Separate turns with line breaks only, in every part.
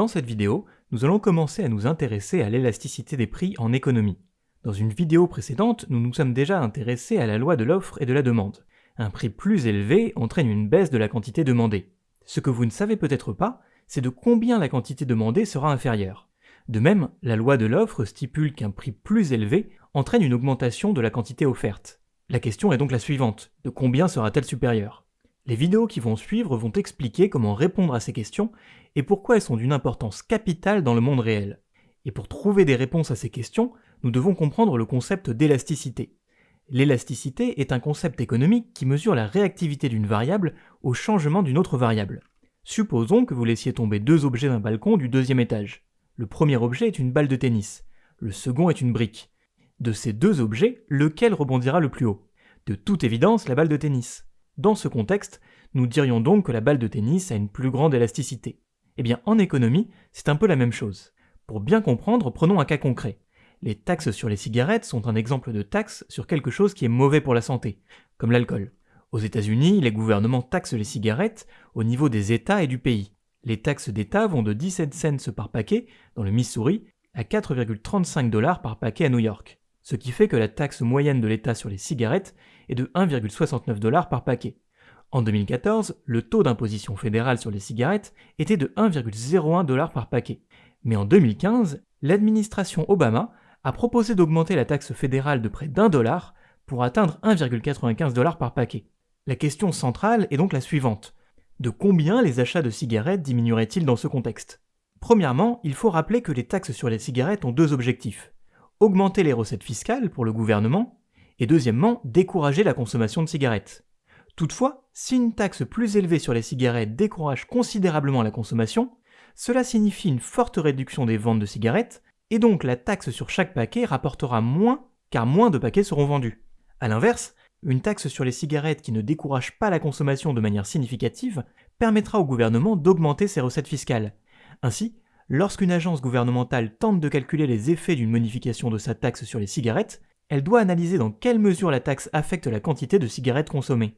Dans cette vidéo, nous allons commencer à nous intéresser à l'élasticité des prix en économie. Dans une vidéo précédente, nous nous sommes déjà intéressés à la loi de l'offre et de la demande. Un prix plus élevé entraîne une baisse de la quantité demandée. Ce que vous ne savez peut-être pas, c'est de combien la quantité demandée sera inférieure. De même, la loi de l'offre stipule qu'un prix plus élevé entraîne une augmentation de la quantité offerte. La question est donc la suivante, de combien sera-t-elle supérieure? Les vidéos qui vont suivre vont expliquer comment répondre à ces questions et pourquoi elles sont d'une importance capitale dans le monde réel. Et pour trouver des réponses à ces questions, nous devons comprendre le concept d'élasticité. L'élasticité est un concept économique qui mesure la réactivité d'une variable au changement d'une autre variable. Supposons que vous laissiez tomber deux objets d'un balcon du deuxième étage. Le premier objet est une balle de tennis, le second est une brique. De ces deux objets, lequel rebondira le plus haut? De toute évidence, la balle de tennis. Dans ce contexte, nous dirions donc que la balle de tennis a une plus grande élasticité. Eh bien, en économie, c'est un peu la même chose. Pour bien comprendre, prenons un cas concret. Les taxes sur les cigarettes sont un exemple de taxe sur quelque chose qui est mauvais pour la santé, comme l'alcool. Aux États-Unis, les gouvernements taxent les cigarettes au niveau des États et du pays. Les taxes d'État vont de 17 cents par paquet dans le Missouri à 4,35 dollars par paquet à New York, ce qui fait que la taxe moyenne de l'État sur les cigarettes est de 1,69 dollars par paquet. En 2014, le taux d'imposition fédérale sur les cigarettes était de 1,01 dollars par paquet. Mais en 2015, l'administration Obama a proposé d'augmenter la taxe fédérale de près d'un dollar pour atteindre 1,95 dollars par paquet. La question centrale est donc la suivante. De combien les achats de cigarettes diminueraient-ils dans ce contexte? Premièrement, il faut rappeler que les taxes sur les cigarettes ont deux objectifs. Augmenter les recettes fiscales pour le gouvernement, et deuxièmement, décourager la consommation de cigarettes. Toutefois, si une taxe plus élevée sur les cigarettes décourage considérablement la consommation, cela signifie une forte réduction des ventes de cigarettes, et donc la taxe sur chaque paquet rapportera moins car moins de paquets seront vendus. A l'inverse, une taxe sur les cigarettes qui ne décourage pas la consommation de manière significative permettra au gouvernement d'augmenter ses recettes fiscales. Ainsi, lorsqu'une agence gouvernementale tente de calculer les effets d'une modification de sa taxe sur les cigarettes, elle doit analyser dans quelle mesure la taxe affecte la quantité de cigarettes consommées.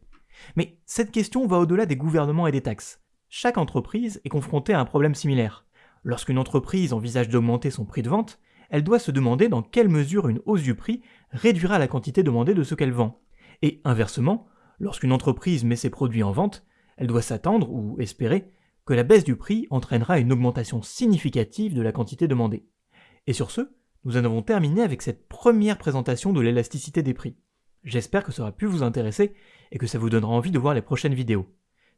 Mais cette question va au-delà des gouvernements et des taxes. Chaque entreprise est confrontée à un problème similaire. Lorsqu'une entreprise envisage d'augmenter son prix de vente, elle doit se demander dans quelle mesure une hausse du prix réduira la quantité demandée de ce qu'elle vend. Et inversement, lorsqu'une entreprise met ses produits en vente, elle doit s'attendre, ou espérer, que la baisse du prix entraînera une augmentation significative de la quantité demandée. Et sur ce, nous en avons terminé avec cette première présentation de l'élasticité des prix. J'espère que ça aura pu vous intéresser et que ça vous donnera envie de voir les prochaines vidéos.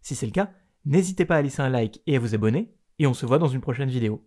Si c'est le cas, n'hésitez pas à laisser un like et à vous abonner, et on se voit dans une prochaine vidéo.